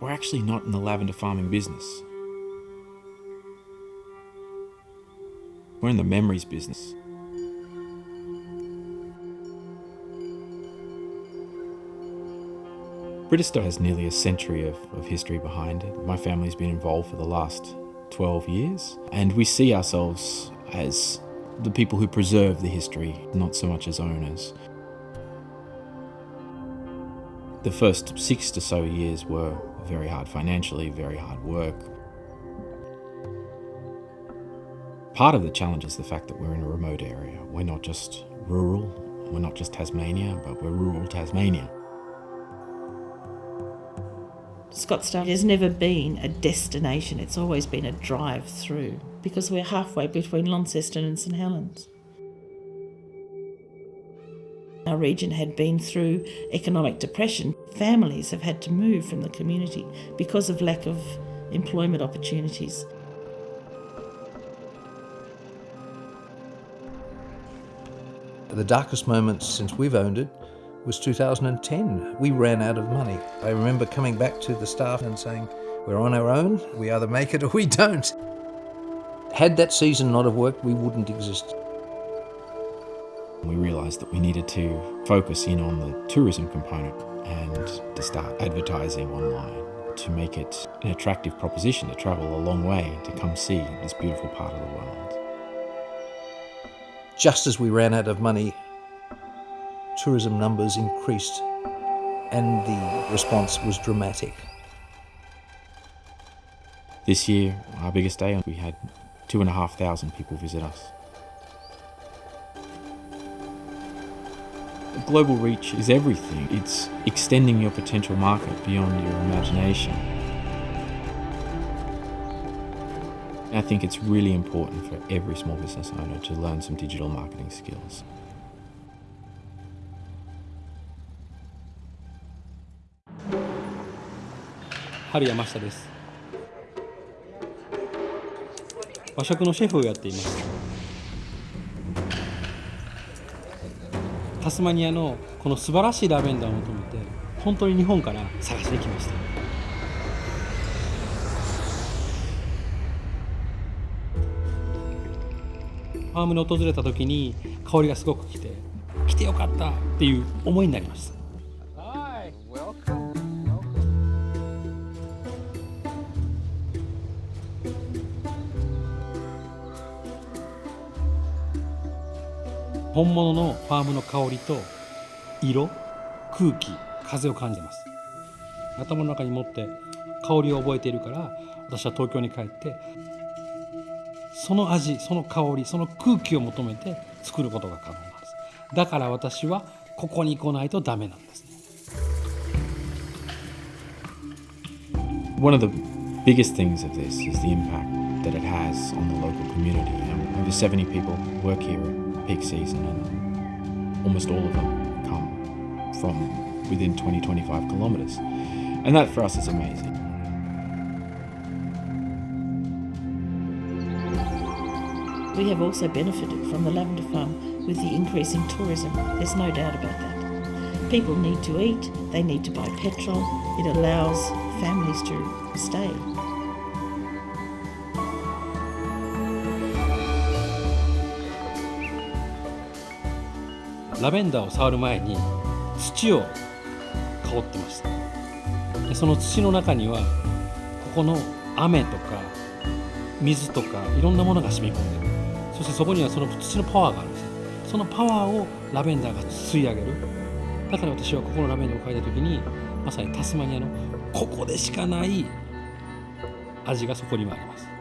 we're actually not in the lavender farming business. We're in the memories business. Bridestowe has nearly a century of, of history behind it. My family's been involved for the last 12 years, and we see ourselves as the people who preserve the history, not so much as owners. The first six or so years were very hard financially, very hard work. Part of the challenge is the fact that we're in a remote area. We're not just rural, we're not just Tasmania, but we're rural Tasmania. Scottsdale has never been a destination, it's always been a drive through because we're halfway between Launceston and St Helens. Our region had been through economic depression. Families have had to move from the community because of lack of employment opportunities. The darkest moment since we've owned it was 2010. We ran out of money. I remember coming back to the staff and saying, we're on our own, we either make it or we don't. Had that season not have worked, we wouldn't exist. Realised that we needed to focus in on the tourism component and to start advertising online to make it an attractive proposition to travel a long way to come see this beautiful part of the world. Just as we ran out of money, tourism numbers increased and the response was dramatic. This year, our biggest day, we had two and a half thousand people visit us. Global reach is everything. It's extending your potential market beyond your imagination. I think it's really important for every small business owner to learn some digital marketing skills. 春山下です和食のシェフをやっています タスマニアのこの素晴らしいラベンダーを求めて本当に日本から探しに来ました。ファームに訪れた時に香りがすごくきて来てよかったっていう思いになりました。本物のファームの香りと色空気風を感じます。頭の中に持って香りを覚えているから私は東京に帰ってその味その香りその空気を求めて作ることが可能なんです。だから私はここに来ないとダメなんですね。One of the biggest things of this is the impact that it has on the local community. Over 70 people work here peak season and almost all of them come from within 20 25 kilometres and that for us is amazing We have also benefited from the lavender farm with the increase in tourism. There's no doubt about that. People need to eat, they need to buy petrol, it allows families to stay. ラベンダーを触る前に土を香ってました。でその土の中にはここの雨とか水とかいろんなものが染み込んでる。そしてそこにはその土のパワーがあるんです。そのパワーをラベンダーが吸い上げる。だから私はここのラベンダーを嗅いだ時にまさにタスマニアのここでしかない味がそこにもあります。